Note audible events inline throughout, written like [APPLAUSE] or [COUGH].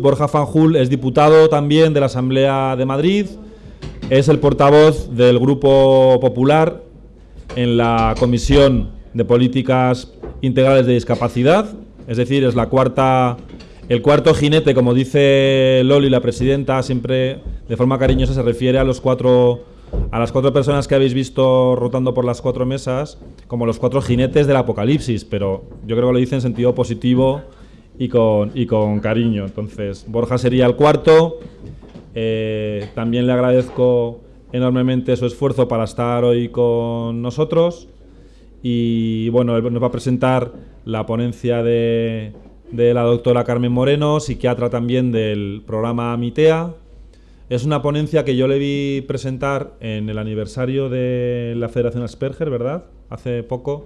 Borja Fanjul es diputado también de la Asamblea de Madrid, es el portavoz del Grupo Popular en la Comisión de Políticas Integrales de Discapacidad, es decir, es la cuarta, el cuarto jinete, como dice Loli, la presidenta, siempre de forma cariñosa se refiere a los cuatro a las cuatro personas que habéis visto rotando por las cuatro mesas como los cuatro jinetes del apocalipsis, pero yo creo que lo dice en sentido positivo y con, y con cariño. Entonces, Borja sería el cuarto. Eh, también le agradezco enormemente su esfuerzo para estar hoy con nosotros. Y bueno, nos va a presentar la ponencia de, de la doctora Carmen Moreno, psiquiatra también del programa MITEA. Es una ponencia que yo le vi presentar en el aniversario de la Federación Asperger, ¿verdad? Hace poco.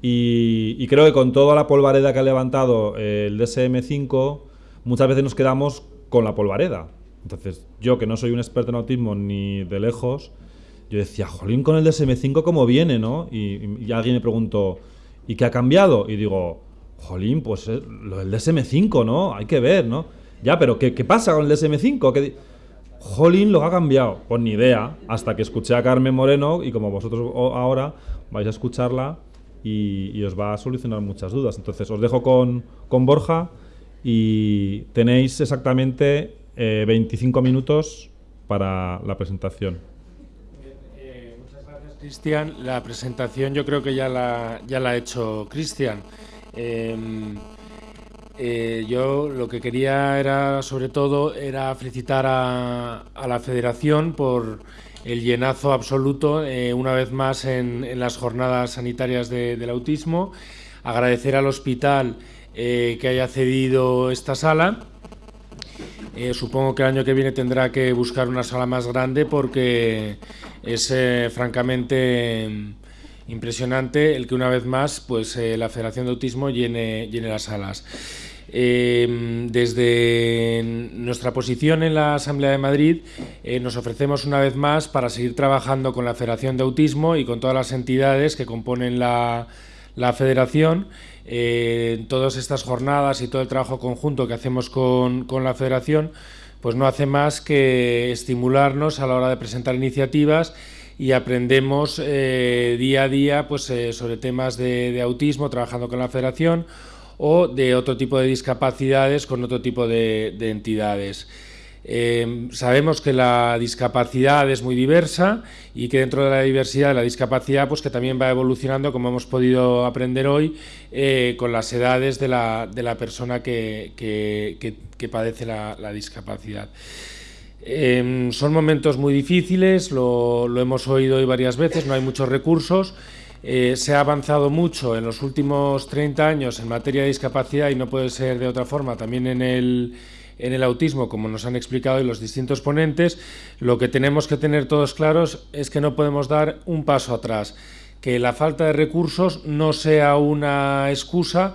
Y, creo que con toda la polvareda que ha levantado el DSM-5, muchas veces nos quedamos con la polvareda. Entonces, yo que no soy un experto en autismo ni de lejos, yo decía, jolín, con el DSM-5 cómo viene, ¿no? Y, alguien me preguntó, ¿y qué ha cambiado? Y digo, jolín, pues eh, lo del DSM-5, ¿no? Hay que ver, ¿no? Ya, pero ¿qué, pasa con el DSM-5? ¿Qué jolín, lo ha cambiado. Pues ni idea, hasta que escuché a Carmen Moreno y como vosotros ahora vais a escucharla y, os va a solucionar muchas dudas. Entonces os dejo con, con Borja y tenéis exactamente 25 eh, minutos para la presentación. Muchas gracias, Cristian. La presentación yo creo que ya la, ya la ha hecho Cristian. Em, eh, yo lo que quería era, sobre todo, era felicitar a, la Federación por el llenazo absoluto, eh, una vez más, en, las jornadas sanitarias del autismo. Agradecer al hospital eh, que haya cedido esta sala. supongo que el año que viene tendrá que buscar una sala más grande porque es francamente impresionante el que una vez más pues, la Federación de Autismo llene las salas. Em, desde nuestra posición en la Asamblea de Madrid eh, nos ofrecemos una vez más para seguir trabajando con la Federación de Autismo y con todas las entidades que componen la, Federación. Eh, todas estas jornadas y todo el trabajo conjunto que hacemos con, la Federación pues no hace más que estimularnos a la hora de presentar iniciativas y aprendemos eh, día a día pues, sobre temas de autismo trabajando con la Federación o de otro tipo de discapacidades con otro tipo de, entidades. Eh, sabemos que la discapacidad es muy diversa y que dentro de la diversidad de la discapacidad pues que también va evolucionando como hemos podido aprender hoy eh, con las edades de la, de la persona que, que, padece la, discapacidad. Eh, son momentos muy difíciles, lo hemos oído hoy varias veces, no hay muchos recursos eh, se ha avanzado mucho en los últimos 30 años en materia de discapacidad y no puede ser de otra forma también en el, en el autismo, como nos han explicado los distintos ponentes. Lo que tenemos que tener todos claros es que no podemos dar un paso atrás, que la falta de recursos no sea una excusa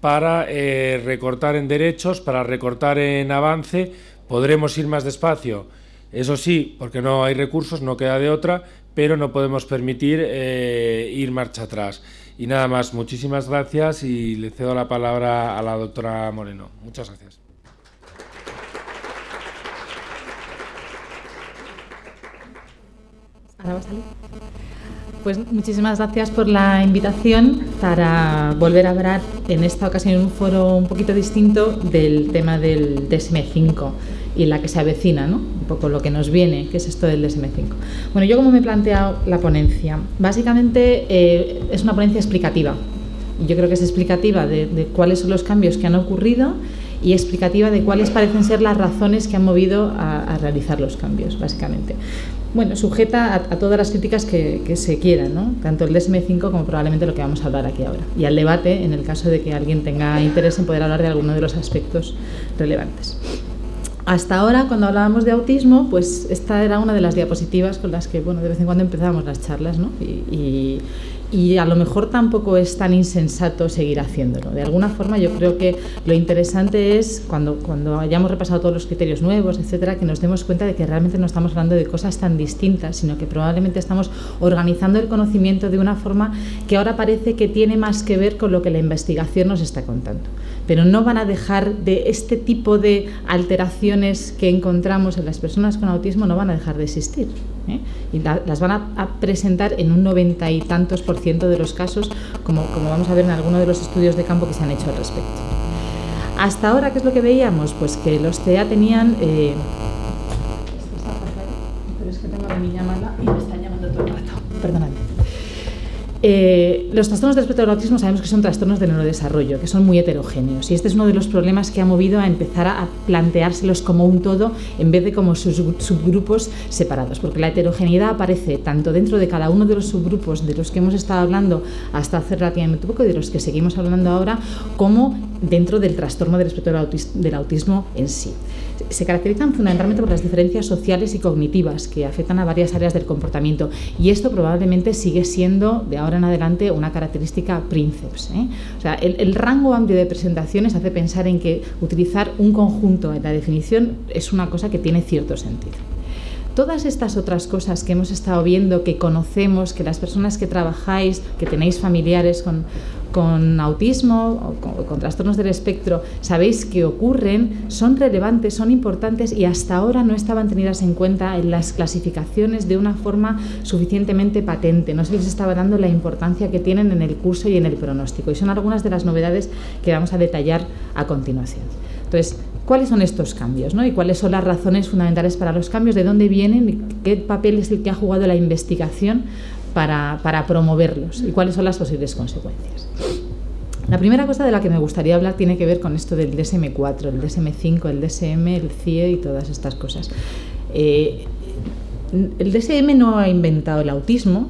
para eh, recortar en derechos, para recortar en avance. Podremos ir más despacio. Eso sí, porque no hay recursos, no queda de otra, pero no podemos permitir eh, ir marcha atrás. Y nada más, muchísimas gracias y le cedo la palabra a la doctora Moreno. Muchas gracias. Pues muchísimas gracias por la invitación para volver a hablar en esta ocasión en un foro un poquito distinto del tema del DSM-5 y la que se avecina, ¿no? un poco lo que nos viene, que es esto del DSM-5. Bueno, yo como me he planteado la ponencia, básicamente eh, es una ponencia explicativa. Yo creo que es explicativa de, cuáles son los cambios que han ocurrido y explicativa de cuáles parecen ser las razones que han movido a, realizar los cambios, básicamente. Bueno, sujeta a, todas las críticas que, que, se quieran, ¿no? tanto el DSM-5 como probablemente lo que vamos a hablar aquí ahora, y al debate en el caso de que alguien tenga interés en poder hablar de alguno de los aspectos relevantes. Hasta ahora, cuando hablábamos de autismo, pues esta era una de las diapositivas con las que, bueno, de vez en cuando empezábamos las charlas, ¿no? Y, y a lo mejor tampoco es tan insensato seguir haciéndolo. De alguna forma yo creo que lo interesante es cuando, cuando hayamos repasado todos los criterios nuevos, etcétera, que nos demos cuenta de que realmente no estamos hablando de cosas tan distintas, sino que probablemente estamos organizando el conocimiento de una forma que ahora parece que tiene más que ver con lo que la investigación nos está contando. Pero no van a dejar de este tipo de alteraciones que encontramos en las personas con autismo, no van a dejar de existir. ¿Eh? Y las van a, presentar en un noventa y tantos por ciento de los casos, como, como vamos a ver en algunos de los estudios de campo que se han hecho al respecto. Hasta ahora, ¿qué es lo que veíamos? Pues que los TEA tenían... Eh, pero es que tengo la niña mala y me están llamando todo el rato. Perdóname. Eh, los trastornos del espectro del autismo sabemos que son trastornos de neurodesarrollo, que son muy heterogéneos y este es uno de los problemas que ha movido a empezar a planteárselos como un todo en vez de como subgrupos separados, porque la heterogeneidad aparece tanto dentro de cada uno de los subgrupos de los que hemos estado hablando hasta hace relativamente poco y de los que seguimos hablando ahora, como dentro del trastorno del espectro del autismo en sí se caracterizan fundamentalmente por las diferencias sociales y cognitivas que afectan a varias áreas del comportamiento y esto probablemente sigue siendo de ahora en adelante una característica princeps. ¿eh? O sea, el, el, rango amplio de presentaciones hace pensar en que utilizar un conjunto en la definición es una cosa que tiene cierto sentido. Todas estas otras cosas que hemos estado viendo, que conocemos, que las personas que trabajáis, que tenéis familiares con, con autismo o con, trastornos del espectro sabéis que ocurren, son relevantes, son importantes y hasta ahora no estaban tenidas en cuenta en las clasificaciones de una forma suficientemente patente. No se les estaba dando la importancia que tienen en el curso y en el pronóstico. Y son algunas de las novedades que vamos a detallar a continuación. Entonces, ¿cuáles son estos cambios? ¿Y cuáles son las razones fundamentales para los cambios? ¿De dónde vienen? ¿Qué papel es el que ha jugado la investigación para, promoverlos y cuáles son las posibles consecuencias. La primera cosa de la que me gustaría hablar tiene que ver con esto del DSM4, el DSM5, el DSM, el CIE y todas estas cosas. Eh, el DSM no ha inventado el autismo,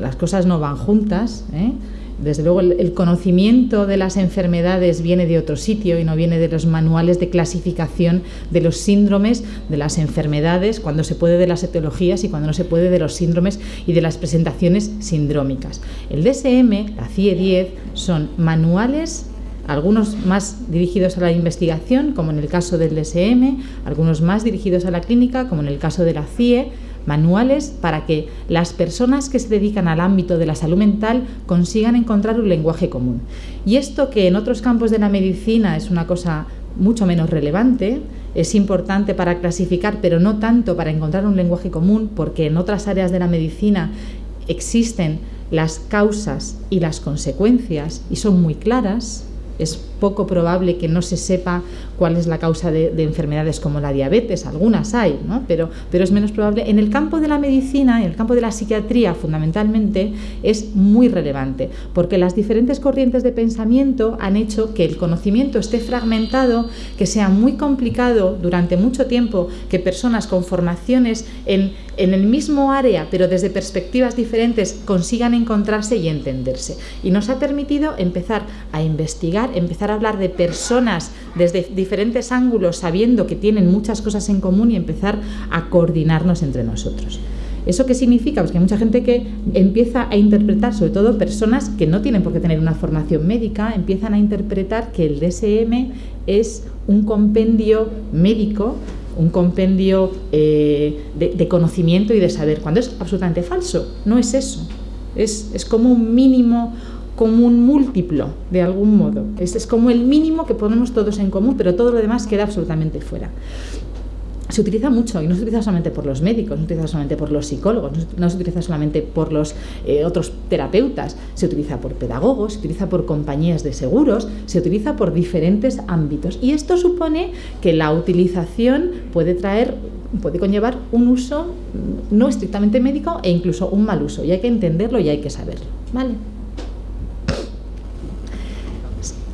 las cosas no van juntas. ¿eh? Desde luego el, conocimiento de las enfermedades viene de otro sitio y no viene de los manuales de clasificación de los síndromes, de las enfermedades, cuando se puede de las etiologías y cuando no se puede de los síndromes y de las presentaciones sindrómicas. El DSM, la CIE 10, son manuales algunos más dirigidos a la investigación, como en el caso del DSM, algunos más dirigidos a la clínica, como en el caso de la CIE, manuales para que las personas que se dedican al ámbito de la salud mental consigan encontrar un lenguaje común. Y esto que en otros campos de la medicina es una cosa mucho menos relevante, es importante para clasificar, pero no tanto para encontrar un lenguaje común, porque en otras áreas de la medicina existen las causas y las consecuencias y son muy claras, es poco probable que no se sepa cuál es la causa de, enfermedades como la diabetes, algunas hay, ¿no? pero, pero es menos probable. En el campo de la medicina, en el campo de la psiquiatría fundamentalmente, es muy relevante, porque las diferentes corrientes de pensamiento han hecho que el conocimiento esté fragmentado, que sea muy complicado durante mucho tiempo que personas con formaciones en, en el mismo área, pero desde perspectivas diferentes, consigan encontrarse y entenderse. Y nos ha permitido empezar a investigar, empezar hablar de personas desde diferentes ángulos, sabiendo que tienen muchas cosas en común y empezar a coordinarnos entre nosotros. ¿Eso qué significa? Pues que hay mucha gente que empieza a interpretar, sobre todo personas que no tienen por qué tener una formación médica, empiezan a interpretar que el DSM es un compendio médico, un compendio eh, de, conocimiento y de saber, cuando es absolutamente falso. No es eso. Es, es como un mínimo, como un múltiplo, de algún modo. Es, es como el mínimo que ponemos todos en común, pero todo lo demás queda absolutamente fuera se utiliza mucho y no se utiliza solamente por los médicos, no se utiliza solamente por los psicólogos, no se utiliza solamente por los eh, otros terapeutas, se utiliza por pedagogos, se utiliza por compañías de seguros, se utiliza por diferentes ámbitos. Y esto supone que la utilización puede traer, puede conllevar un uso no estrictamente médico e incluso un mal uso. Y hay que entenderlo y hay que saberlo. ¿Vale?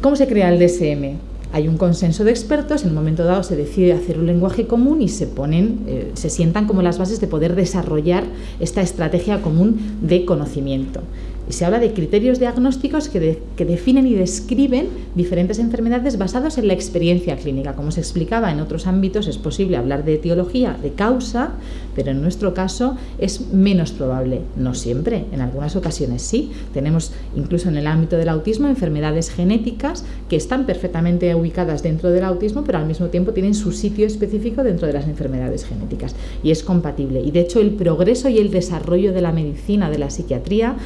¿Cómo se crea el DSM? Hay un consenso de expertos, en un momento dado se decide hacer un lenguaje común y se ponen, eh, se sientan como las bases de poder desarrollar esta estrategia común de conocimiento. Y se habla de criterios diagnósticos que, definen y describen diferentes enfermedades basados en la experiencia clínica. Como se explicaba en otros ámbitos, es posible hablar de etiología, de causa, pero en nuestro caso es menos probable. No siempre, en algunas ocasiones sí. Tenemos incluso en el ámbito del autismo enfermedades genéticas que están perfectamente ubicadas dentro del autismo, pero al mismo tiempo tienen su sitio específico dentro de las enfermedades genéticas y es compatible. Y de hecho el progreso y el desarrollo de la medicina, de la psiquiatría,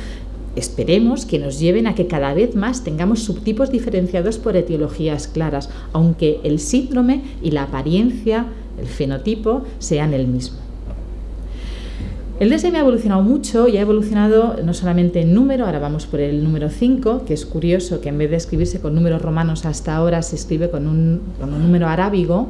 esperemos que nos lleven a que cada vez más tengamos subtipos diferenciados por etiologías claras, aunque el síndrome y la apariencia, el fenotipo, sean el mismo. El DSM ha evolucionado mucho y ha evolucionado no solamente en número, ahora vamos por el número 5, que es curioso que en vez de escribirse con números romanos hasta ahora se escribe con un, número arábigo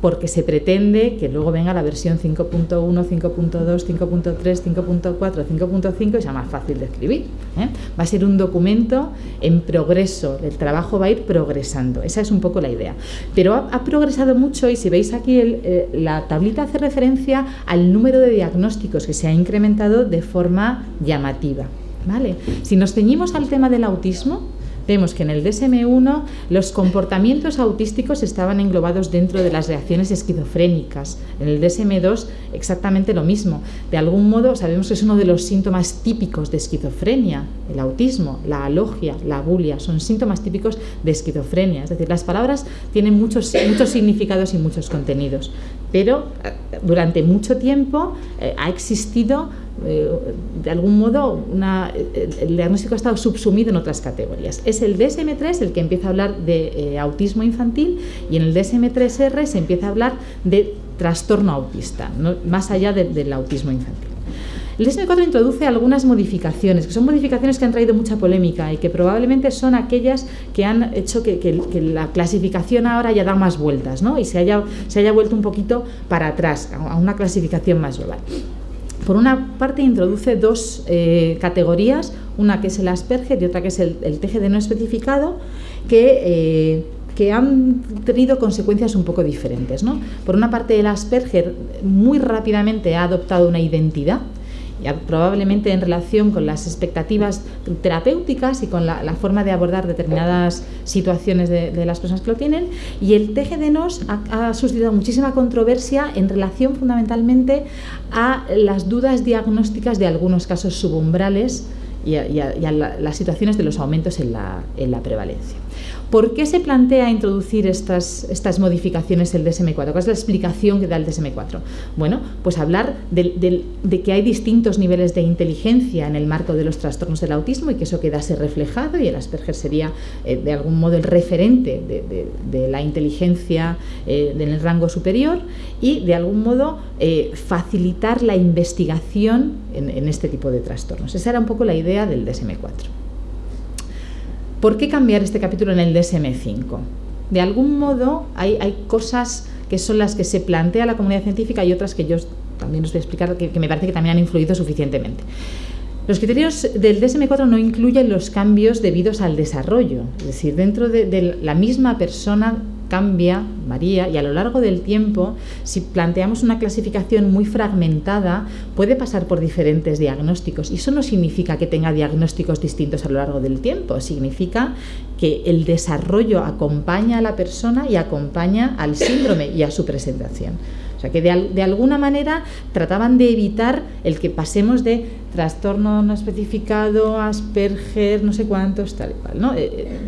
porque se pretende que luego venga la versión 5.1, 5.2, 5.3, 5.4, 5.5 y sea más fácil de escribir. ¿eh? Va a ser un documento en progreso, el trabajo va a ir progresando, esa es un poco la idea. Pero ha, progresado mucho y si veis aquí eh, la tablita hace referencia al número de diagnósticos que se ha incrementado de forma llamativa. ¿vale? Si nos ceñimos al tema del autismo, Vemos que en el DSM-1 los comportamientos autísticos estaban englobados dentro de las reacciones esquizofrénicas. En el DSM-2 exactamente lo mismo. De algún modo sabemos que es uno de los síntomas típicos de esquizofrenia, el autismo, la alogia, la bulia, son síntomas típicos de esquizofrenia. Es decir, las palabras tienen muchos, muchos significados y muchos contenidos, pero eh, durante mucho tiempo eh, ha existido eh, de algún modo el diagnóstico ha estado subsumido en otras categorías. Es el DSM-3 el que empieza a hablar de eh, autismo infantil y en el DSM-3R se empieza a hablar de trastorno autista, más allá del autismo infantil. El DSM-4 introduce algunas modificaciones, que son modificaciones que han traído mucha polémica y que probablemente son aquellas que han hecho que, la clasificación ahora haya dado más vueltas ¿no? y se haya, se haya vuelto un poquito para atrás, a una clasificación más global. Por una parte introduce dos eh, categorías, una que es el Asperger y otra que es el, TGD no especificado, que, eh, que, han tenido consecuencias un poco diferentes. Por una parte el Asperger muy rápidamente ha adoptado una identidad, probablemente en relación con las expectativas terapéuticas y con la, forma de abordar determinadas situaciones de, las personas que lo tienen. Y el TGD-NOS ha, suscitado muchísima controversia en relación fundamentalmente a las dudas diagnósticas de algunos casos subumbrales y a, las situaciones de los aumentos en la prevalencia. ¿Por qué se plantea introducir estas, estas modificaciones el DSM-4? ¿Cuál es la explicación que da el DSM-4? Bueno, pues hablar de, que hay distintos niveles de inteligencia en el marco de los trastornos del autismo y que eso quedase reflejado y el Asperger sería eh, de algún modo el referente de, la inteligencia eh, en el rango superior y de algún modo eh, facilitar la investigación en, en este tipo de trastornos. Esa era un poco la idea del DSM-4. ¿Por qué cambiar este capítulo en el DSM-5? De algún modo hay, cosas que son las que se plantea la comunidad científica y otras que yo también os voy a explicar que, me parece que también han influido suficientemente. Los criterios del DSM-4 no incluyen los cambios debidos al desarrollo, es decir, dentro de la misma persona cambia, varía y a lo largo del tiempo, si planteamos una clasificación muy fragmentada, puede pasar por diferentes diagnósticos. Y eso no significa que tenga diagnósticos distintos a lo largo del tiempo, significa que el desarrollo acompaña a la persona y acompaña al síndrome y a su presentación. O sea que de, alguna manera trataban de evitar el que pasemos de trastorno no especificado, Asperger, no sé cuántos, tal y cual. ¿no? Eh, eh,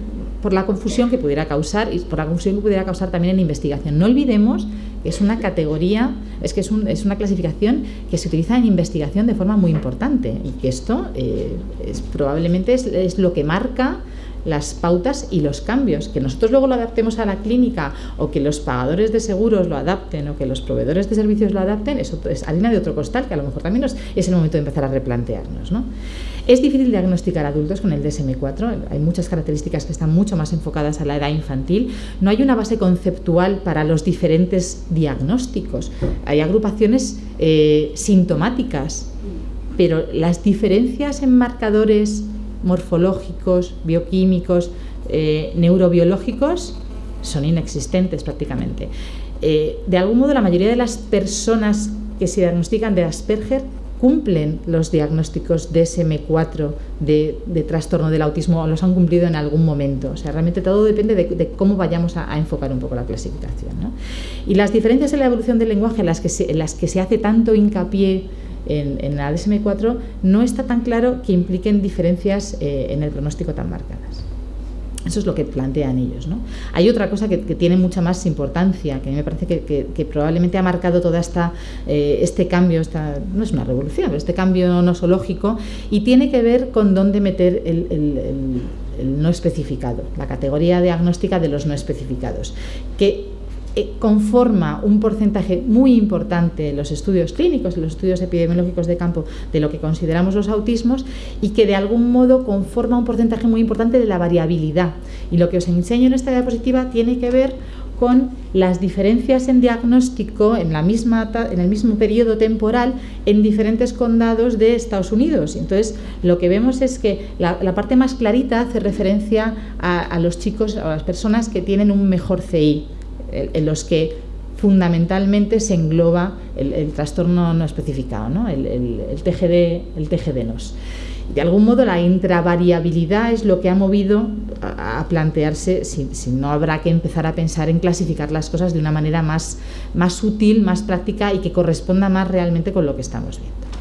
por la confusión que pudiera causar y por la confusión que pudiera causar también en investigación. No olvidemos que es una categoría, es que es, es una clasificación que se utiliza en investigación de forma muy importante y que esto eh, es, probablemente es, es lo que marca las pautas y los cambios. Que nosotros luego lo adaptemos a la clínica o que los pagadores de seguros lo adapten o que los proveedores de servicios lo adapten, eso es harina de otro costal que a lo mejor también es el momento de empezar a replantearnos. ¿no? Es difícil diagnosticar adultos con el DSM-4, hay muchas características que están mucho más enfocadas a la edad infantil. No hay una base conceptual para los diferentes diagnósticos. Hay agrupaciones eh, sintomáticas, pero las diferencias en marcadores morfológicos, bioquímicos, eh, neurobiológicos son inexistentes prácticamente. Eh, de algún modo, la mayoría de las personas que se diagnostican de Asperger cumplen los diagnósticos DSM-4 de, de, trastorno del autismo o los han cumplido en algún momento. O sea, realmente todo depende de, cómo vayamos a, enfocar un poco la clasificación. Y las diferencias en la evolución del lenguaje en las que se, en las que se hace tanto hincapié en, en, la DSM-4 no está tan claro que impliquen diferencias eh, en el pronóstico tan marcadas. Eso es lo que plantean ellos. Hay otra cosa que, tiene mucha más importancia, que a mí me parece que, probablemente ha marcado todo eh, este cambio, esta, no es una revolución, pero este cambio nosológico, y tiene que ver con dónde meter el, el no especificado, la categoría diagnóstica de los no especificados, que conforma un porcentaje muy importante en los estudios clínicos, en los estudios epidemiológicos de campo de lo que consideramos los autismos y que de algún modo conforma un porcentaje muy importante de la variabilidad. Y lo que os enseño en esta diapositiva tiene que ver con las diferencias en diagnóstico en, la misma, en el mismo periodo temporal en diferentes condados de Estados Unidos. Entonces, lo que vemos es que la, parte más clarita hace referencia a, a los chicos, a las personas que tienen un mejor CI en los que fundamentalmente se engloba el, trastorno no especificado, ¿no? El, el, TGD, el TGD-NOS. De algún modo la intravariabilidad es lo que ha movido a, plantearse si, si, no habrá que empezar a pensar en clasificar las cosas de una manera más, más más práctica y que corresponda más realmente con lo que estamos viendo.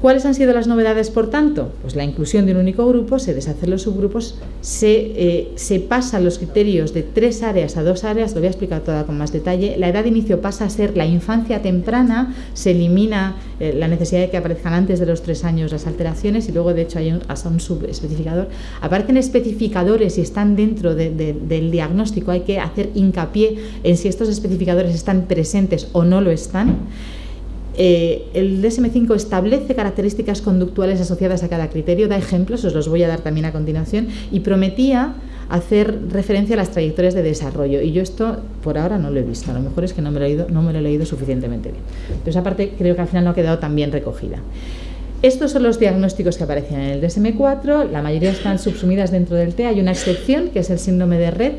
¿Cuáles han sido las novedades, por tanto? Pues la inclusión de un único grupo, se deshacen los subgrupos, se, eh, se pasan los criterios de tres áreas a dos áreas, lo voy a explicar toda con más detalle. La edad de inicio pasa a ser la infancia temprana, se elimina eh, la necesidad de que aparezcan antes de los tres años las alteraciones y luego, de hecho, hay un, hasta un subespecificador. Aparecen especificadores y están dentro del diagnóstico, hay que hacer hincapié en si estos especificadores están presentes o no lo están. Eh, el DSM5 establece características conductuales asociadas a cada criterio, da ejemplos, os los voy a dar también a continuación, y prometía hacer referencia a las trayectorias de desarrollo. Y yo esto por ahora no lo he visto, a lo mejor es que no me lo he leído, no me lo he leído suficientemente bien. Pero esa parte creo que al final no ha quedado tan bien recogida. Estos son los diagnósticos que aparecen en el DSM4, la mayoría están subsumidas dentro del T, hay una excepción que es el síndrome de red,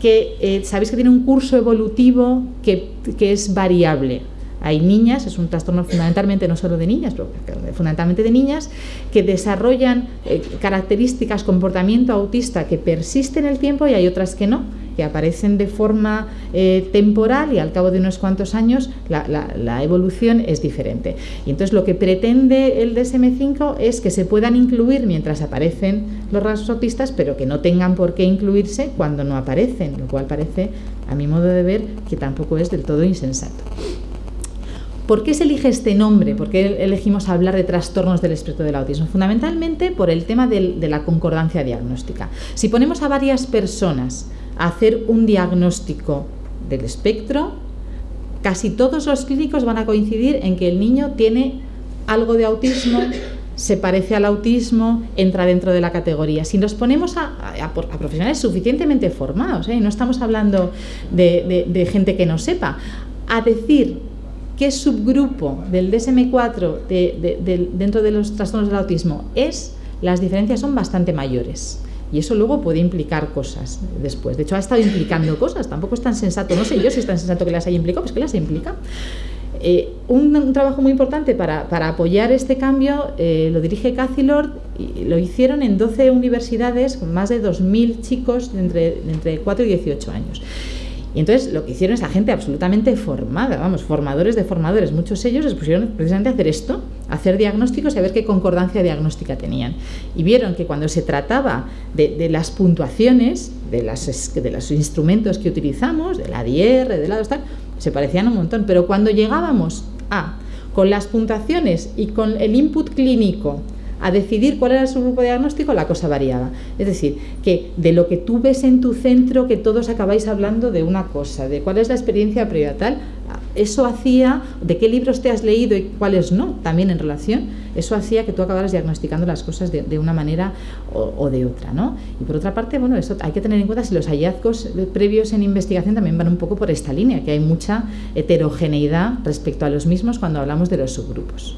que eh, sabéis que tiene un curso evolutivo que es variable, hay niñas, es un trastorno fundamentalmente no solo de niñas, pero fundamentalmente de niñas, que desarrollan eh, características, comportamiento autista que persiste en el tiempo y hay otras que no, que aparecen de forma eh, temporal y al cabo de unos cuantos años la, evolución es diferente. Y entonces lo que pretende el DSM5 es que se puedan incluir mientras aparecen los rasgos autistas, pero que no tengan por qué incluirse cuando no aparecen, lo cual parece, a mi modo de ver, que tampoco es del todo insensato. ¿Por qué se elige este nombre? ¿Por qué elegimos hablar de trastornos del espectro del autismo? Fundamentalmente por el tema de la concordancia diagnóstica. Si ponemos a varias personas a hacer un diagnóstico del espectro, casi todos los clínicos van a coincidir en que el niño tiene algo de autismo, se parece al autismo, entra dentro de la categoría. Si nos ponemos a, profesionales suficientemente formados, ¿eh? no estamos hablando de gente que no sepa, a decir qué subgrupo del DSM4 dentro de los trastornos del autismo es, las diferencias son bastante mayores. Y eso luego puede implicar cosas después. De hecho, ha estado implicando cosas, tampoco es tan sensato, no sé yo si es tan sensato que las haya implicado, pues que las implica. Eh, un, trabajo muy importante para, apoyar este cambio eh, lo dirige Cathy Lord y lo hicieron en 12 universidades con más de 2.000 chicos entre, entre 4 y 18 años. Y entonces lo que hicieron es la gente absolutamente formada, vamos, formadores de formadores, muchos ellos les pusieron precisamente a hacer esto, a hacer diagnósticos y a ver qué concordancia diagnóstica tenían. Y vieron que cuando se trataba de, las puntuaciones, de, las, de los instrumentos que utilizamos, de la DIR, de la tal, se parecían un montón, pero cuando llegábamos a con las puntuaciones y con el input clínico a decidir cuál era su grupo diagnóstico, la cosa variaba. Es decir, que de lo que tú ves en tu centro, que todos acabáis hablando de una cosa, de cuál es la experiencia previa tal, eso hacía, de qué libros te has leído y cuáles no, también en relación, eso hacía que tú acabaras diagnosticando las cosas de, una manera o, de otra, ¿no? Y por otra parte, bueno, eso hay que tener en cuenta si los hallazgos previos en investigación también van un poco por esta línea, que hay mucha heterogeneidad respecto a los mismos cuando hablamos de los subgrupos.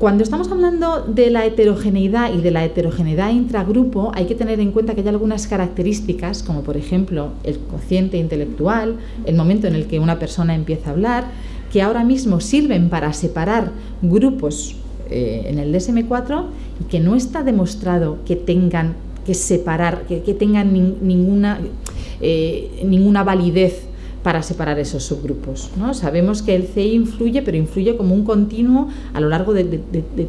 Cuando estamos hablando de la heterogeneidad y de la heterogeneidad intragrupo, hay que tener en cuenta que hay algunas características, como por ejemplo el cociente intelectual, el momento en el que una persona empieza a hablar, que ahora mismo sirven para separar grupos eh, en el DSM4 y que no está demostrado que tengan que separar, que, tengan ninguna, eh, ninguna validez para separar esos subgrupos. ¿no? Sabemos que el CI influye, pero influye como un continuo a lo largo de,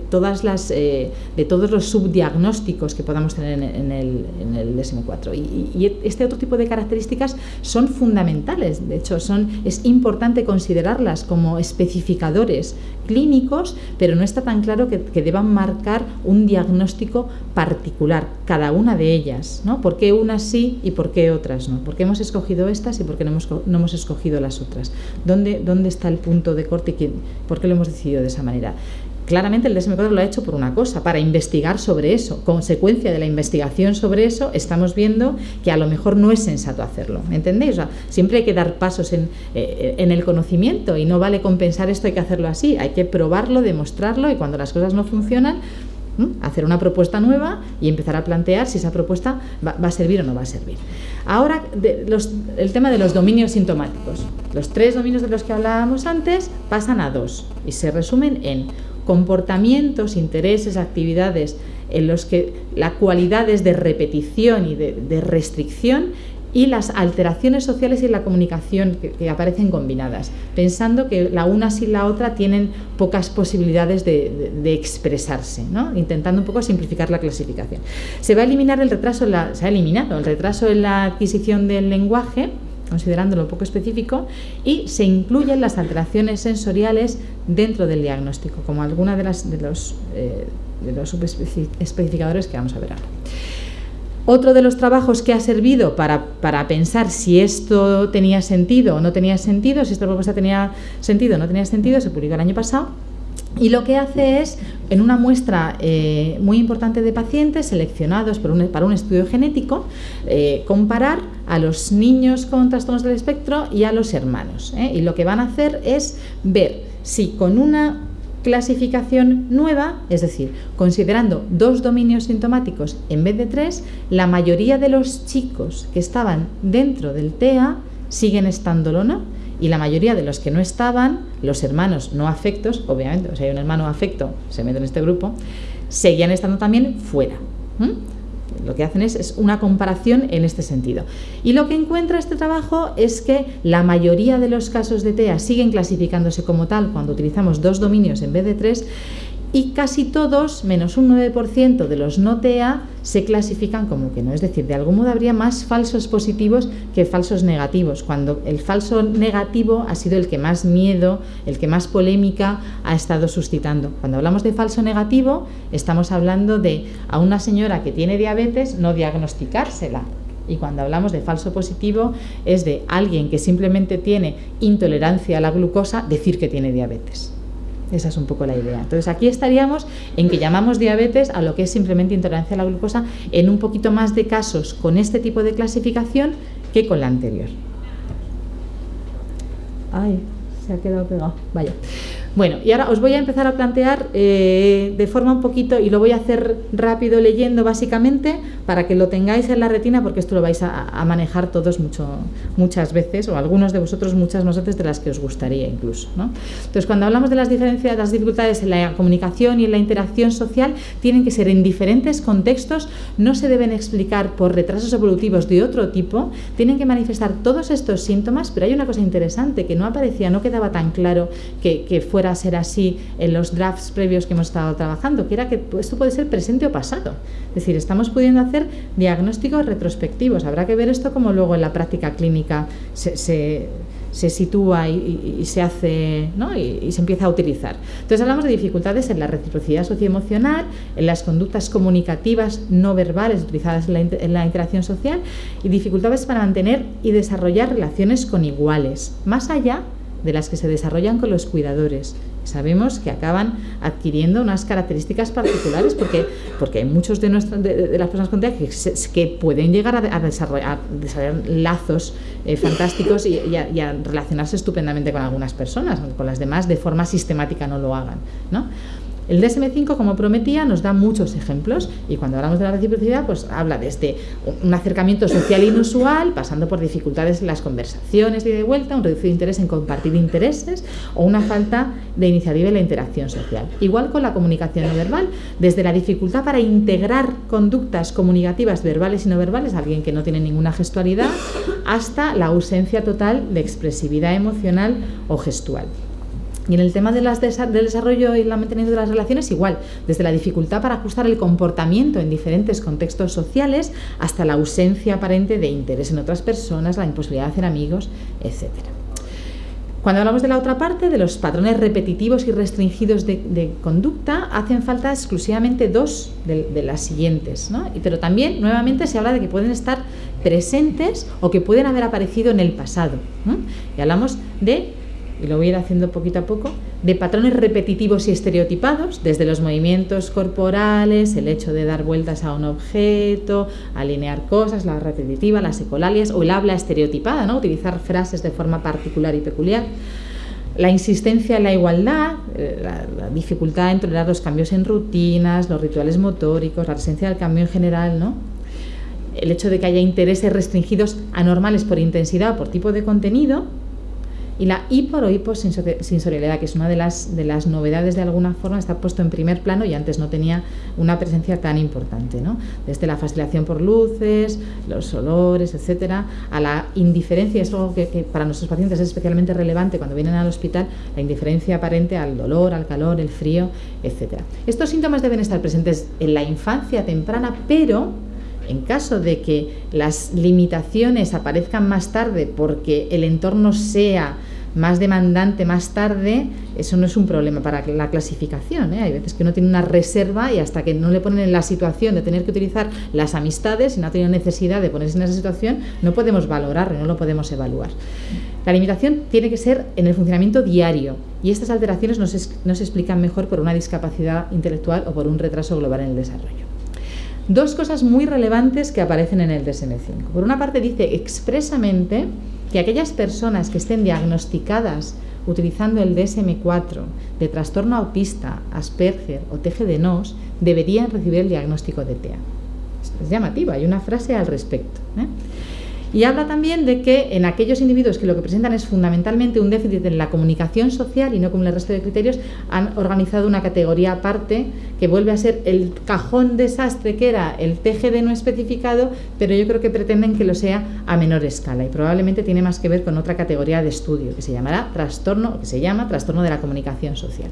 todas las, eh, de todos los subdiagnósticos que podamos tener en, el, en el DSM-4. Y, este otro tipo de características son fundamentales, de hecho son, es importante considerarlas como especificadores clínicos, pero no está tan claro que, deban marcar un diagnóstico particular, cada una de ellas. ¿no? ¿Por qué unas sí y por qué otras no? ¿Por qué hemos escogido estas y por qué no hemos, no hemos escogido las otras? ¿Dónde, ¿Dónde está el punto de corte y por qué lo hemos decidido de esa manera? Claramente el DSM-4 lo ha hecho por una cosa, para investigar sobre eso. Consecuencia de la investigación sobre eso, estamos viendo que a lo mejor no es sensato hacerlo. ¿Me entendéis? siempre hay que dar pasos en, eh, en, el conocimiento y no vale compensar esto, hay que hacerlo así. Hay que probarlo, demostrarlo y cuando las cosas no funcionan, hacer una propuesta nueva y empezar a plantear si esa propuesta va, a servir o no va a servir. Ahora, el tema de los dominios sintomáticos. Los tres dominios de los que hablábamos antes pasan a dos y se resumen en comportamientos, intereses, actividades en los que la cualidad es de repetición y de restricción y las alteraciones sociales y la comunicación que, aparecen combinadas, pensando que la una sin la otra tienen pocas posibilidades de, expresarse, intentando un poco simplificar la clasificación. Se va a eliminar el retraso, se ha eliminado el retraso en la adquisición del lenguaje, considerándolo poco específico, y se incluyen las alteraciones sensoriales dentro del diagnóstico, como alguna de, las, de los, eh, de los subespecificadores que vamos a ver ahora. Otro de los trabajos que ha servido para, pensar si esto tenía sentido o no tenía sentido, si esta propuesta tenía sentido o no tenía sentido, se publicó el año pasado. Y lo que hace es, en una muestra eh, muy importante de pacientes seleccionados para un estudio genético, eh, comparar a los niños con trastornos del espectro y a los hermanos. ¿eh? Y lo que van a hacer es ver si con una clasificación nueva, es decir, considerando dos dominios sintomáticos en vez de tres, la mayoría de los chicos que estaban dentro del TEA siguen estándolo no y la mayoría de los que no estaban, los hermanos no afectos, obviamente, o sea, hay un hermano afecto, se mete en este grupo, seguían estando también fuera lo que hacen es, una comparación en este sentido. Y lo que encuentra este trabajo es que la mayoría de los casos de TEA siguen clasificándose como tal cuando utilizamos dos dominios en vez de tres y casi todos, menos un 9% de los no TEA, se clasifican como que no. Es decir, de algún modo habría más falsos positivos que falsos negativos, cuando el falso negativo ha sido el que más miedo, el que más polémica ha estado suscitando. Cuando hablamos de falso negativo, estamos hablando de a una señora que tiene diabetes no diagnosticársela, y cuando hablamos de falso positivo es de alguien que simplemente tiene intolerancia a la glucosa decir que tiene diabetes. Esa es un poco la idea. Entonces aquí estaríamos en que llamamos diabetes a lo que es simplemente intolerancia a la glucosa en un poquito más de casos con este tipo de clasificación que con la anterior. Ay, se ha quedado pegado. Vaya. Bueno, y ahora os voy a empezar a plantear eh, de forma un poquito, y lo voy a hacer rápido leyendo básicamente, para que lo tengáis en la retina, porque esto lo vais a, manejar todos mucho, muchas veces, o algunos de vosotros muchas más veces de las que os gustaría incluso. Entonces, cuando hablamos de las diferencias, las dificultades en la comunicación y en la interacción social, tienen que ser en diferentes contextos, no se deben explicar por retrasos evolutivos de otro tipo, tienen que manifestar todos estos síntomas, pero hay una cosa interesante que no aparecía, no quedaba tan claro que, que fue a ser así en los drafts previos que hemos estado trabajando, que era que esto puede ser presente o pasado. Es decir, estamos pudiendo hacer diagnósticos retrospectivos. Habrá que ver esto como luego en la práctica clínica se, se, sitúa y, se hace ¿no? y, se empieza a utilizar. Entonces hablamos de dificultades en la reciprocidad socioemocional, en las conductas comunicativas no verbales utilizadas en la, en la interacción social y dificultades para mantener y desarrollar relaciones con iguales, más allá de las que se desarrollan con los cuidadores. Sabemos que acaban adquiriendo unas características particulares porque, porque hay muchos de, nuestras, de, las personas con TEA que, pueden llegar a, desarrollar, lazos eh, fantásticos y, a, relacionarse estupendamente con algunas personas, con las demás de forma sistemática no lo hagan. ¿no? El DSM-5, como prometía, nos da muchos ejemplos y cuando hablamos de la reciprocidad, pues habla desde un acercamiento social inusual, pasando por dificultades en las conversaciones y de vuelta, un reducido interés en compartir intereses o una falta de iniciativa en la interacción social. Igual con la comunicación no verbal, desde la dificultad para integrar conductas comunicativas verbales y no verbales, alguien que no tiene ninguna gestualidad, hasta la ausencia total de expresividad emocional o gestual. Y en el tema de las del desarrollo y el mantenimiento de las relaciones, igual, desde la dificultad para ajustar el comportamiento en diferentes contextos sociales hasta la ausencia aparente de interés en otras personas, la imposibilidad de hacer amigos, etc. Cuando hablamos de la otra parte, de los patrones repetitivos y restringidos de, conducta, hacen falta exclusivamente dos de, las siguientes. ¿no? Pero también, nuevamente, se habla de que pueden estar presentes o que pueden haber aparecido en el pasado. Y hablamos de y lo voy a ir haciendo poquito a poco, de patrones repetitivos y estereotipados, desde los movimientos corporales, el hecho de dar vueltas a un objeto, alinear cosas, la repetitiva, las ecolalias o el habla estereotipada, ¿no? utilizar frases de forma particular y peculiar. La insistencia en la igualdad, eh, la, la, dificultad en tolerar los cambios en rutinas, los rituales motóricos, la presencia del cambio en general, ¿no? el hecho de que haya intereses restringidos anormales por intensidad o por tipo de contenido, y la hiper que es una de las, de las novedades de alguna forma, está puesto en primer plano y antes no tenía una presencia tan importante. ¿no? Desde la fascinación por luces, los olores, etcétera, a la indiferencia, es algo que, para nuestros pacientes es especialmente relevante cuando vienen al hospital, la indiferencia aparente al dolor, al calor, el frío, etcétera. Estos síntomas deben estar presentes en la infancia temprana, pero en caso de que las limitaciones aparezcan más tarde porque el entorno sea más demandante más tarde, eso no es un problema para la clasificación. ¿eh? Hay veces que uno tiene una reserva y hasta que no le ponen en la situación de tener que utilizar las amistades y no ha tenido necesidad de ponerse en esa situación, no podemos valorarlo, no lo podemos evaluar. La limitación tiene que ser en el funcionamiento diario y estas alteraciones no se, no se explican mejor por una discapacidad intelectual o por un retraso global en el desarrollo. Dos cosas muy relevantes que aparecen en el DSM-5. Por una parte dice expresamente que aquellas personas que estén diagnosticadas utilizando el DSM-4 de trastorno autista, Asperger o TGD-NOS deberían recibir el diagnóstico de TEA. Es llamativa, hay una frase al respecto. ¿eh? Y habla también de que en aquellos individuos que lo que presentan es fundamentalmente un déficit en la comunicación social y no como el resto de criterios, han organizado una categoría aparte que vuelve a ser el cajón desastre que era el TGD no especificado, pero yo creo que pretenden que lo sea a menor escala y probablemente tiene más que ver con otra categoría de estudio que se llamará trastorno, que se llama trastorno de la comunicación social.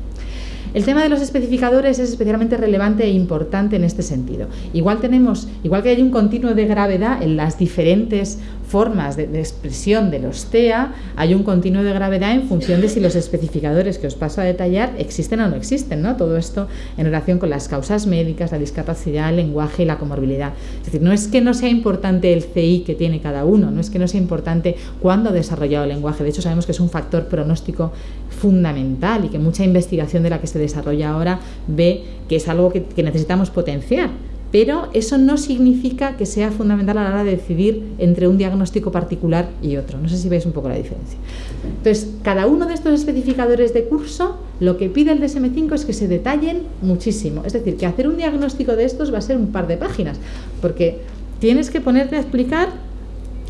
El tema de los especificadores es especialmente relevante e importante en este sentido. Igual tenemos, igual que hay un continuo de gravedad en las diferentes formas de, expresión de los TEA, hay un continuo de gravedad en función de si los especificadores que os paso a detallar existen o no existen, ¿no? Todo esto en relación con las causas médicas, la discapacidad, el lenguaje y la comorbilidad. Es decir, no es que no sea importante el CI que tiene cada uno, no es que no sea importante cuándo ha desarrollado el lenguaje, de hecho sabemos que es un factor pronóstico fundamental y que mucha investigación de la que se desarrolla ahora ve que es algo que, que necesitamos potenciar pero eso no significa que sea fundamental a la hora de decidir entre un diagnóstico particular y otro. No sé si veis un poco la diferencia. Entonces, cada uno de estos especificadores de curso, lo que pide el DSM5 es que se detallen muchísimo. Es decir, que hacer un diagnóstico de estos va a ser un par de páginas, porque tienes que ponerte a explicar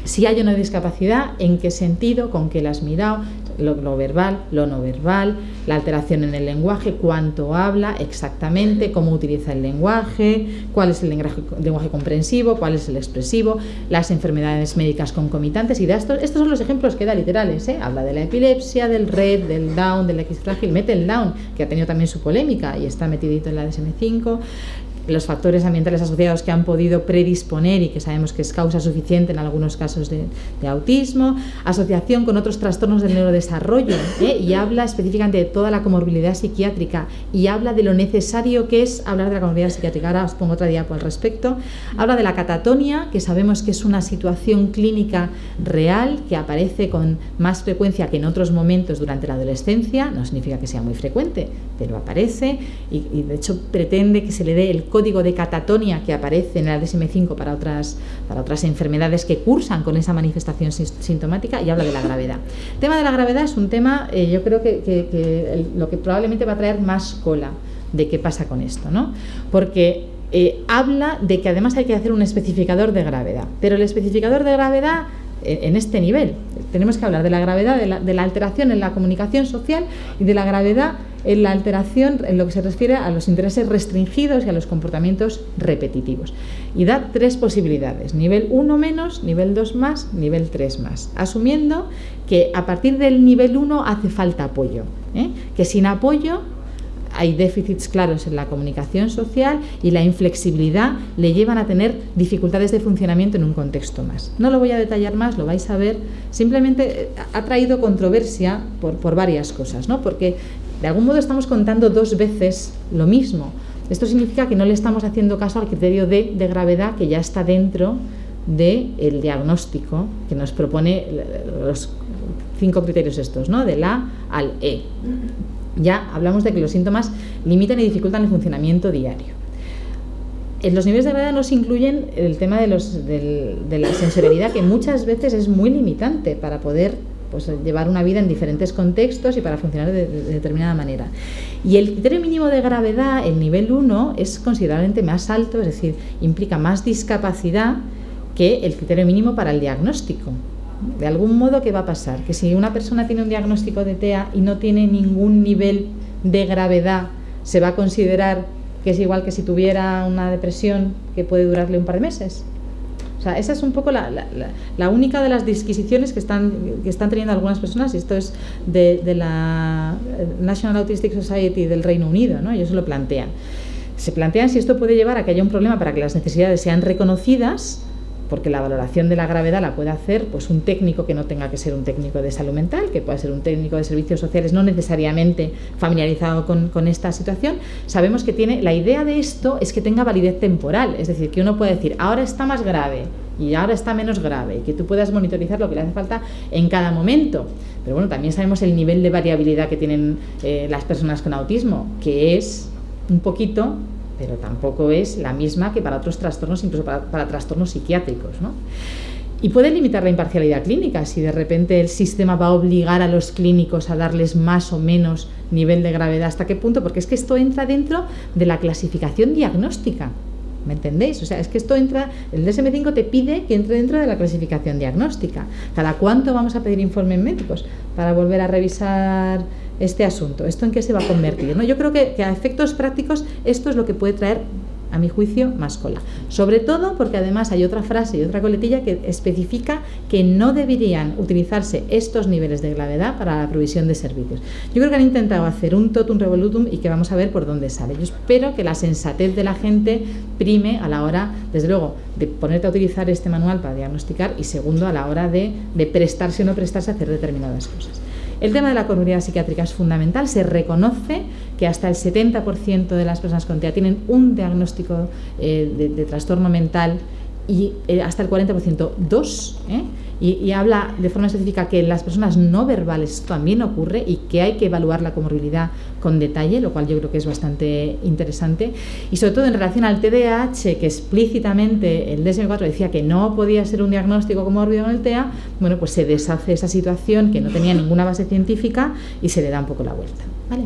si hay una discapacidad, en qué sentido, con qué la has mirado, lo, verbal, lo no verbal, la alteración en el lenguaje, cuánto habla exactamente, cómo utiliza el lenguaje, cuál es el lenguaje, comprensivo, cuál es el expresivo, las enfermedades médicas concomitantes y de estos, estos son los ejemplos que da literales, ¿eh? habla de la epilepsia, del red, del down, del X frágil, mete el down, que ha tenido también su polémica y está metidito en la DSM-5, los factores ambientales asociados que han podido predisponer y que sabemos que es causa suficiente en algunos casos de, autismo, asociación con otros trastornos del neurodesarrollo ¿eh? y habla específicamente de toda la comorbilidad psiquiátrica y habla de lo necesario que es hablar de la comorbilidad psiquiátrica. Ahora os pongo otra diapo al respecto. Habla de la catatonia, que sabemos que es una situación clínica real que aparece con más frecuencia que en otros momentos durante la adolescencia, no significa que sea muy frecuente, pero aparece y, y de hecho pretende que se le dé el código de catatonia que aparece en el DSM-5 para otras, para otras enfermedades que cursan con esa manifestación sintomática y habla de la gravedad. El tema de la gravedad es un tema, eh, yo creo que, lo que probablemente va a traer más cola de qué pasa con esto, ¿no? Porque eh, habla de que además hay que hacer un especificador de gravedad, pero el especificador de gravedad en este nivel. Tenemos que hablar de la gravedad de la, alteración en la comunicación social y de la gravedad en la alteración en lo que se refiere a los intereses restringidos y a los comportamientos repetitivos. Y da tres posibilidades, nivel 1 menos, nivel 2 más, nivel 3 más, asumiendo que a partir del nivel 1 hace falta apoyo, ¿eh? que sin apoyo hay déficits claros en la comunicación social y la inflexibilidad le llevan a tener dificultades de funcionamiento en un contexto más. No lo voy a detallar más, lo vais a ver. Simplemente eh, ha traído controversia por, varias cosas, ¿no? porque de algún modo estamos contando dos veces lo mismo. Esto significa que no le estamos haciendo caso al criterio de, de gravedad que ya está dentro del diagnóstico que nos propone los cinco criterios estos, ¿no? del A al E ya hablamos de que los síntomas limitan y dificultan el funcionamiento diario. En los niveles de gravedad no se incluyen el tema de, los, de la sensorialidad, que muchas veces es muy limitante para poder pues, llevar una vida en diferentes contextos y para funcionar de, de, determinada manera. Y el criterio mínimo de gravedad, el nivel 1, es considerablemente más alto, es decir, implica más discapacidad que el criterio mínimo para el diagnóstico. De algún modo, ¿qué va a pasar? Que si una persona tiene un diagnóstico de TEA y no tiene ningún nivel de gravedad, se va a considerar que es igual que si tuviera una depresión que puede durarle un par de meses. O sea, esa es un poco la, única de las disquisiciones que están, que están teniendo algunas personas, y esto es de, de, la National Autistic Society del Reino Unido, ¿no? ellos lo plantean. Se plantean si esto puede llevar a que haya un problema para que las necesidades sean reconocidas, porque la valoración de la gravedad la puede hacer pues un técnico que no tenga que ser un técnico de salud mental, que pueda ser un técnico de servicios sociales no necesariamente familiarizado con, esta situación, sabemos que tiene, la idea de esto es que tenga validez temporal, es decir, que uno puede decir, ahora está más grave y ahora está menos grave, y que tú puedas monitorizar lo que le hace falta en cada momento. Pero bueno, también sabemos el nivel de variabilidad que tienen eh, las personas con autismo, que es un poquito pero tampoco es la misma que para otros trastornos, incluso para, trastornos psiquiátricos. ¿no? Y puede limitar la imparcialidad clínica si de repente el sistema va a obligar a los clínicos a darles más o menos nivel de gravedad. ¿Hasta qué punto? Porque es que esto entra dentro de la clasificación diagnóstica. ¿Me entendéis? O sea, es que esto entra, el DSM-5 te pide que entre dentro de la clasificación diagnóstica. ¿Cada cuánto vamos a pedir informes médicos para volver a revisar este asunto? ¿Esto en qué se va a convertir? ¿no? Yo creo que, a efectos prácticos esto es lo que puede traer a mi juicio, más cola. Sobre todo porque además hay otra frase y otra coletilla que especifica que no deberían utilizarse estos niveles de gravedad para la provisión de servicios. Yo creo que han intentado hacer un totum revolutum y que vamos a ver por dónde sale. Yo espero que la sensatez de la gente prime a la hora, desde luego, de ponerte a utilizar este manual para diagnosticar y segundo, a la hora de, de prestarse o no prestarse a hacer determinadas cosas. El tema de la comunidad psiquiátrica es fundamental, se reconoce que hasta el 70% de las personas con TEA tienen un diagnóstico eh, de, trastorno mental y eh, hasta el 40% dos. ¿eh? Y, habla de forma específica que en las personas no verbales también ocurre y que hay que evaluar la comorbilidad con detalle, lo cual yo creo que es bastante interesante. Y sobre todo en relación al TDAH, que explícitamente el DSM-4 decía que no podía ser un diagnóstico comórbido con el TEA, bueno, pues se deshace esa situación que no tenía ninguna base científica y se le da un poco la vuelta. ¿vale?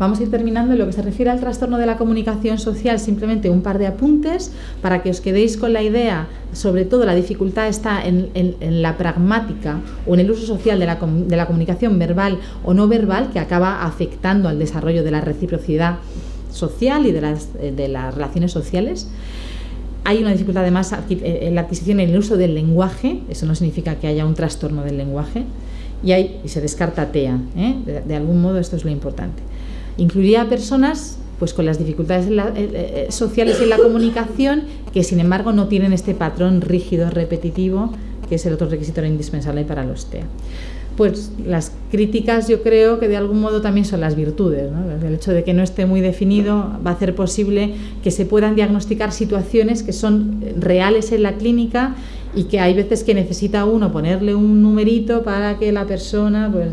Vamos a ir terminando en lo que se refiere al trastorno de la comunicación social, simplemente un par de apuntes para que os quedéis con la idea, sobre todo la dificultad está en, la pragmática o en el uso social de la, de la comunicación verbal o no verbal que acaba afectando al desarrollo de la reciprocidad social y de las, eh, de las relaciones sociales. Hay una dificultad además eh, en la adquisición y en el uso del lenguaje, eso no significa que haya un trastorno del lenguaje, y, hay, y se descarta TEA, ¿eh? de algún modo esto es lo importante. Incluiría a personas pues con las dificultades eh, eh, sociales en la comunicación que sin embargo no tienen este patrón rígido, repetitivo, que es el otro requisito indispensable para los TEA. Pues las críticas yo creo que de algún modo también son las virtudes. El hecho de que no esté muy definido va a hacer posible que se puedan diagnosticar situaciones que son reales en la clínica y que hay veces que necesita uno ponerle un numerito para que la persona pues,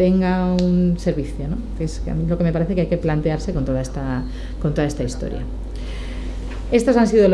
tenga un servicio, ¿no? es lo que me parece que hay que plantearse con toda esta, con toda esta historia. Estas han sido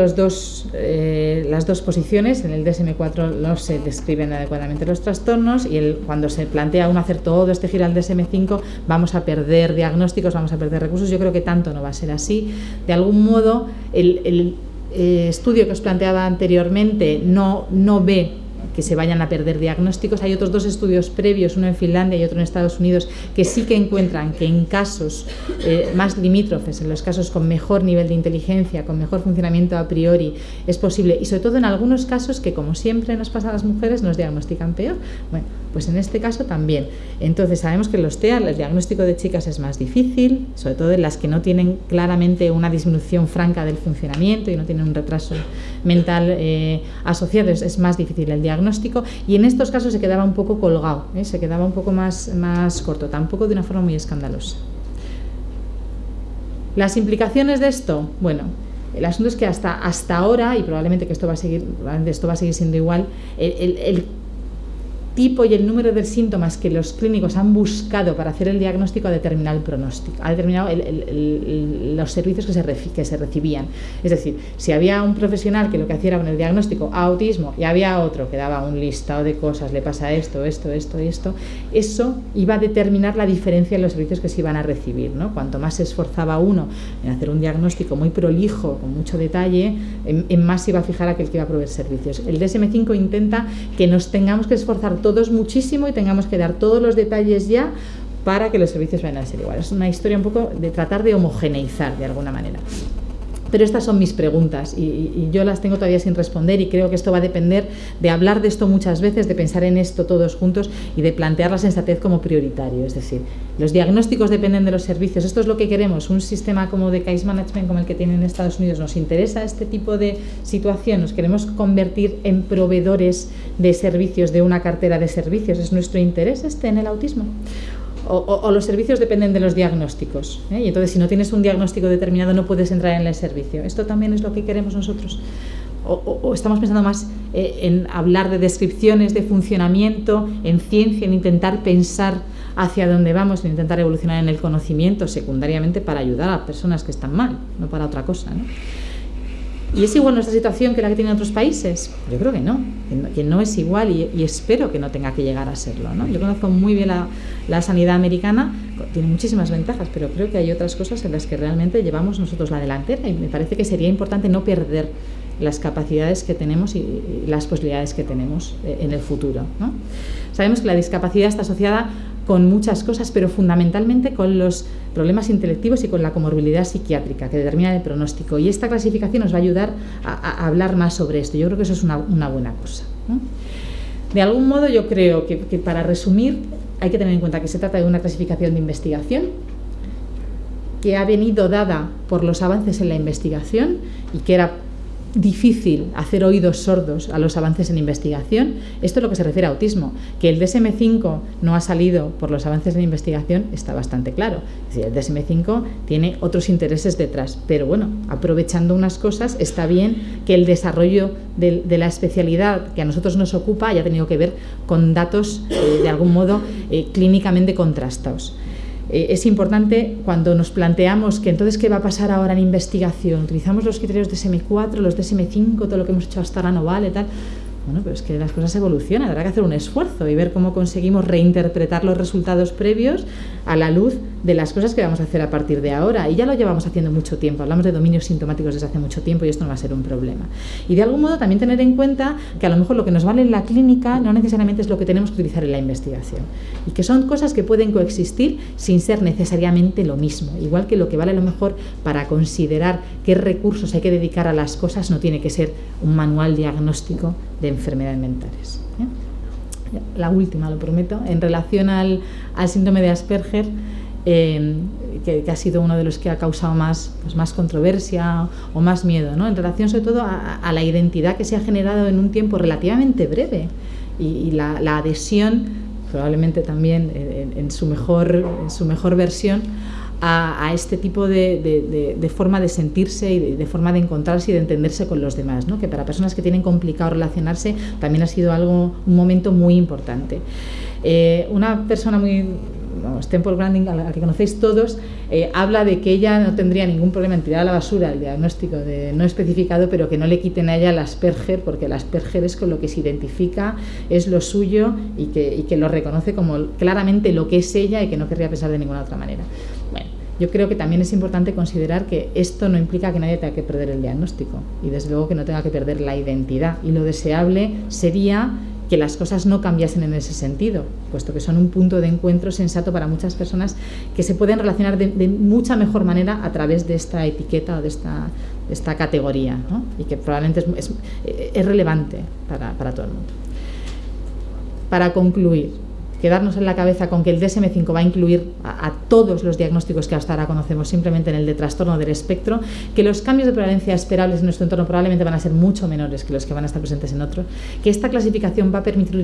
eh, las dos posiciones. En el DSM-4 no se describen adecuadamente los trastornos y cuando se plantea uno hacer todo este giro al DSM-5 vamos a perder diagnósticos, vamos a perder recursos. Yo creo que tanto no va a ser así. De algún modo, el, el eh, estudio que os planteaba anteriormente no, no ve que se vayan a perder diagnósticos. Hay otros dos estudios previos, uno en Finlandia y otro en Estados Unidos, que sí que encuentran que en casos eh, más limítrofes, en los casos con mejor nivel de inteligencia, con mejor funcionamiento a priori, es posible. Y sobre todo en algunos casos que, como siempre nos pasa a las mujeres, nos diagnostican peor. Bueno, pues en este caso también. Entonces sabemos que los TEA, el diagnóstico de chicas es más difícil, sobre todo en las que no tienen claramente una disminución franca del funcionamiento y no tienen un retraso mental eh, asociado, es más difícil el diagnóstico y en estos casos se quedaba un poco colgado, ¿eh? se quedaba un poco más, más corto, tampoco de una forma muy escandalosa. Las implicaciones de esto, bueno, el asunto es que hasta, hasta ahora, y probablemente que esto va a seguir, esto va a seguir siendo igual, el, el tipo y el número de síntomas que los clínicos han buscado para hacer el diagnóstico ha determinado el pronóstico, ha determinado los servicios que se, que se recibían. Es decir, si había un profesional que lo que hacía era el diagnóstico autismo y había otro que daba un listado de cosas, le pasa esto, esto, esto esto, eso iba a determinar la diferencia en los servicios que se iban a recibir. ¿no? Cuanto más se esforzaba uno en hacer un diagnóstico muy prolijo, con mucho detalle, en, en más iba a fijar aquel que iba a proveer servicios. El DSM5 intenta que nos tengamos que esforzar todos muchísimo y tengamos que dar todos los detalles ya para que los servicios vayan a ser iguales. Es una historia un poco de tratar de homogeneizar de alguna manera. Pero estas son mis preguntas y, yo las tengo todavía sin responder y creo que esto va a depender de hablar de esto muchas veces, de pensar en esto todos juntos y de plantear la sensatez como prioritario. Es decir, los diagnósticos dependen de los servicios. Esto es lo que queremos. Un sistema como de case management como el que tienen en Estados Unidos nos interesa este tipo de situación. Nos queremos convertir en proveedores de servicios, de una cartera de servicios. ¿Es nuestro interés este en el autismo? O, los servicios dependen de los diagnósticos. ¿eh? Y entonces, si no tienes un diagnóstico determinado, no puedes entrar en el servicio. Esto también es lo que queremos nosotros. O, estamos pensando más eh, en hablar de descripciones de funcionamiento, en ciencia, en intentar pensar hacia dónde vamos, en intentar evolucionar en el conocimiento secundariamente para ayudar a personas que están mal, no para otra cosa. ¿no? ¿Y es igual nuestra situación que la que tienen otros países? Yo creo que no, que no, es igual y, espero que no tenga que llegar a serlo. ¿no? Yo conozco muy bien la, sanidad americana, tiene muchísimas ventajas, pero creo que hay otras cosas en las que realmente llevamos nosotros la delantera y me parece que sería importante no perder las capacidades que tenemos y, las posibilidades que tenemos eh, en el futuro. ¿no? Sabemos que la discapacidad está asociada con muchas cosas, pero fundamentalmente con los problemas intelectivos y con la comorbilidad psiquiátrica que determina el pronóstico. Y esta clasificación nos va a ayudar a, hablar más sobre esto. Yo creo que eso es una, buena cosa. De algún modo yo creo que, para resumir hay que tener en cuenta que se trata de una clasificación de investigación que ha venido dada por los avances en la investigación y que era difícil hacer oídos sordos a los avances en investigación. Esto es lo que se refiere a autismo. Que el DSM5 no ha salido por los avances en investigación está bastante claro. Es el DSM5 tiene otros intereses detrás. Pero bueno, aprovechando unas cosas, está bien que el desarrollo de, la especialidad que a nosotros nos ocupa haya tenido que ver con datos eh, de algún modo eh, clínicamente contrastados. Eh, es importante cuando nos planteamos que entonces qué va a pasar ahora en investigación, utilizamos los criterios de SM4, los de SM5, todo lo que hemos hecho hasta ahora no vale, tal. Bueno, pero es que las cosas evolucionan, habrá que hacer un esfuerzo y ver cómo conseguimos reinterpretar los resultados previos a la luz de las cosas que vamos a hacer a partir de ahora. Y ya lo llevamos haciendo mucho tiempo, hablamos de dominios sintomáticos desde hace mucho tiempo y esto no va a ser un problema. Y de algún modo también tener en cuenta que a lo mejor lo que nos vale en la clínica no necesariamente es lo que tenemos que utilizar en la investigación. Y que son cosas que pueden coexistir sin ser necesariamente lo mismo. Igual que lo que vale a lo mejor para considerar qué recursos hay que dedicar a las cosas no tiene que ser un manual diagnóstico de enfermedades mentales. ¿eh? La última, lo prometo, en relación al, síndrome de Asperger, eh, que, ha sido uno de los que ha causado más, pues más controversia o más miedo, ¿no? en relación sobre todo a, la identidad que se ha generado en un tiempo relativamente breve y, la, adhesión, probablemente también en, su, mejor, en su mejor versión, a, este tipo de, forma de sentirse y de, forma de encontrarse y de entenderse con los demás, ¿no? que para personas que tienen complicado relacionarse también ha sido algo, un momento muy importante. Eh, una persona muy vamos, Temple Grandin, a la que conocéis todos, eh, habla de que ella no tendría ningún problema en tirar a la basura el diagnóstico de no especificado, pero que no le quiten a ella el Asperger, porque el Asperger es con lo que se identifica, es lo suyo y que lo reconoce como claramente lo que es ella y que no querría pensar de ninguna otra manera. Yo creo que también es importante considerar que esto no implica que nadie tenga que perder el diagnóstico y desde luego que no tenga que perder la identidad. Y lo deseable sería que las cosas no cambiasen en ese sentido, puesto que son un punto de encuentro sensato para muchas personas que se pueden relacionar de, mucha mejor manera a través de esta etiqueta o de esta, categoría, y que probablemente es, es, relevante para todo el mundo. Para concluir, quedarnos en la cabeza con que el DSM-5 va a incluir a, todos los diagnósticos que hasta ahora conocemos simplemente en el de trastorno del espectro, que los cambios de prevalencia esperables en nuestro entorno probablemente van a ser mucho menores que los que van a estar presentes en otros, que esta clasificación va a permitir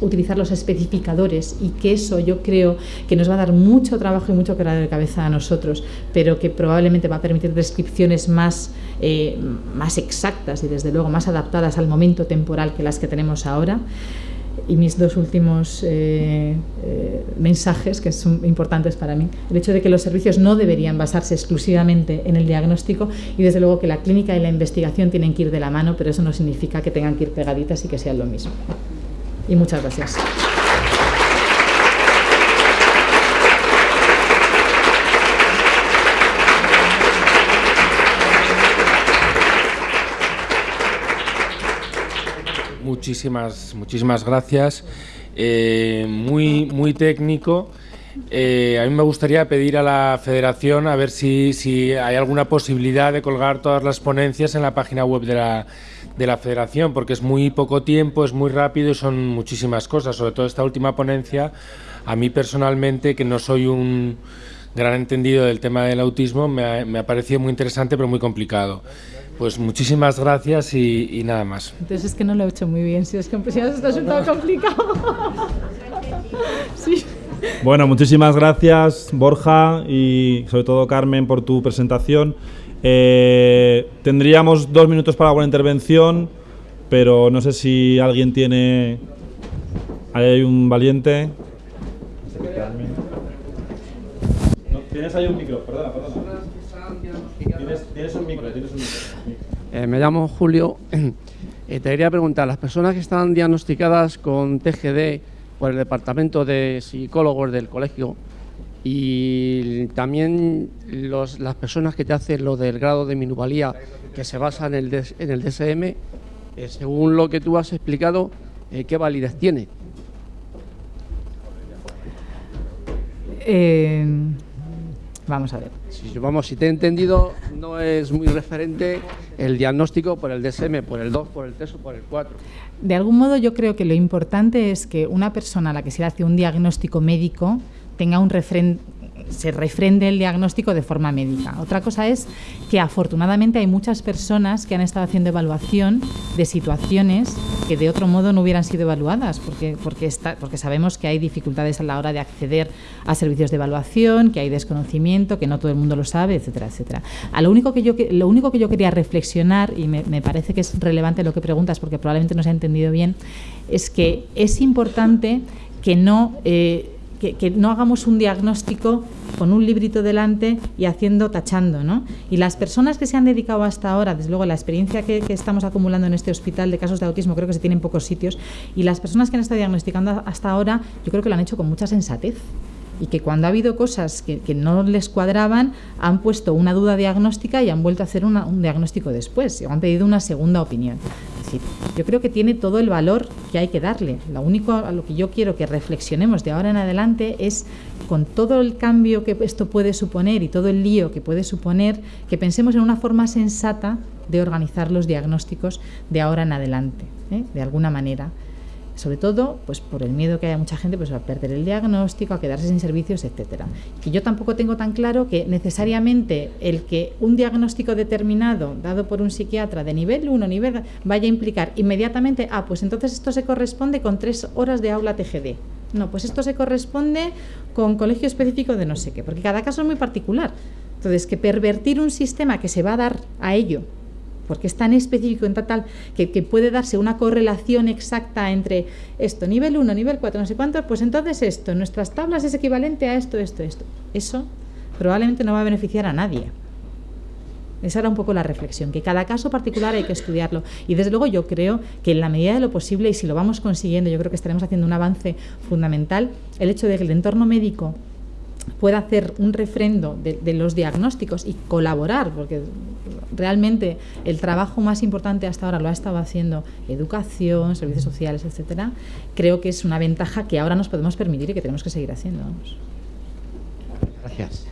utilizar los, especificadores y que eso yo creo que nos va a dar mucho trabajo y mucho que de cabeza a nosotros, pero que probablemente va a permitir descripciones más, eh, más exactas y desde luego más adaptadas al momento temporal que las que tenemos ahora y mis dos últimos eh, eh, mensajes, que son importantes para mí. El hecho de que los servicios no deberían basarse exclusivamente en el diagnóstico y desde luego que la clínica y la investigación tienen que ir de la mano, pero eso no significa que tengan que ir pegaditas y que sean lo mismo. Y muchas gracias. Muchísimas, muchísimas gracias. Eh, muy, muy técnico. Eh, a mí me gustaría pedir a la Federación a ver si, hay alguna posibilidad de colgar todas las ponencias en la página web de la, de la Federación, porque es muy poco tiempo, es muy rápido y son muchísimas cosas. Sobre todo esta última ponencia, a mí personalmente, que no soy un gran entendido del tema del autismo, me ha, me ha parecido muy interesante pero muy complicado. Pues muchísimas gracias y, nada más. Entonces es que no lo he hecho muy bien, si es que si está resultado complicado. sí. Bueno, muchísimas gracias Borja y sobre todo Carmen por tu presentación. Eh, tendríamos dos minutos para alguna intervención, pero no sé si alguien tiene... Ahí hay un valiente. tienes ahí un micro, perdona, perdona. Tienes, un micro, tienes un micro. Eh, me llamo Julio. [CLEARS THROAT] Eh, te quería preguntar, las personas que están diagnosticadas con TGD por el Departamento de Psicólogos del colegio y también las personas que te hacen lo del grado de minuvalía que se basa en el, en el DSM, eh, según lo que tú has explicado, ¿qué validez tiene? Vamos a ver. Si, vamos, si te he entendido, no es muy referente el diagnóstico por el DSM, por el 2, por el 3 o por el 4. De algún modo yo creo que lo importante es que una persona a la que se le hace un diagnóstico médico tenga un referente se refrende el diagnóstico de forma médica. Otra cosa es que afortunadamente hay muchas personas que han estado haciendo evaluación de situaciones que de otro modo no hubieran sido evaluadas, porque, porque, sabemos que hay dificultades a la hora de acceder a servicios de evaluación, que hay desconocimiento, que no todo el mundo lo sabe, etcétera, etcétera. A lo, único que yo, lo único que yo quería reflexionar, y me, parece que es relevante lo que preguntas, porque probablemente no se ha entendido bien, es que es importante que no... Eh, que, no hagamos un diagnóstico con un librito delante y haciendo, tachando, ¿no? Y las personas que se han dedicado hasta ahora, desde luego la experiencia que, que, estamos acumulando en este hospital de casos de autismo creo que se tiene en pocos sitios, y las personas que han estado diagnosticando hasta ahora, yo creo que lo han hecho con mucha sensatez y que cuando ha habido cosas que, no les cuadraban, han puesto una duda diagnóstica y han vuelto a hacer un diagnóstico después, o han pedido una segunda opinión. Es decir, yo creo que tiene todo el valor que hay que darle. Lo único a lo que yo quiero que reflexionemos de ahora en adelante es con todo el cambio que esto puede suponer y todo el lío que puede suponer, que pensemos en una forma sensata de organizar los diagnósticos de ahora en adelante, ¿eh? de alguna manera sobre todo pues por el miedo que haya mucha gente pues a perder el diagnóstico, a quedarse sin servicios, etcétera. Y yo tampoco tengo tan claro que necesariamente el que un diagnóstico determinado dado por un psiquiatra de nivel 1, nivel vaya a implicar inmediatamente, ah, pues entonces esto se corresponde con tres horas de aula TGD. No, pues esto se corresponde con colegio específico de no sé qué, porque cada caso es muy particular. Entonces, que pervertir un sistema que se va a dar a ello porque es tan específico en tal, que, puede darse una correlación exacta entre esto, nivel 1, nivel 4, no sé cuánto, pues entonces esto, nuestras tablas es equivalente a esto, esto, esto. Eso probablemente no va a beneficiar a nadie. Esa era un poco la reflexión, que cada caso particular hay que estudiarlo. Y desde luego yo creo que en la medida de lo posible, y si lo vamos consiguiendo, yo creo que estaremos haciendo un avance fundamental, el hecho de que el entorno médico pueda hacer un refrendo de, los diagnósticos y colaborar, porque realmente el trabajo más importante hasta ahora lo ha estado haciendo educación, servicios sociales, etcétera, creo que es una ventaja que ahora nos podemos permitir y que tenemos que seguir haciendo. Gracias.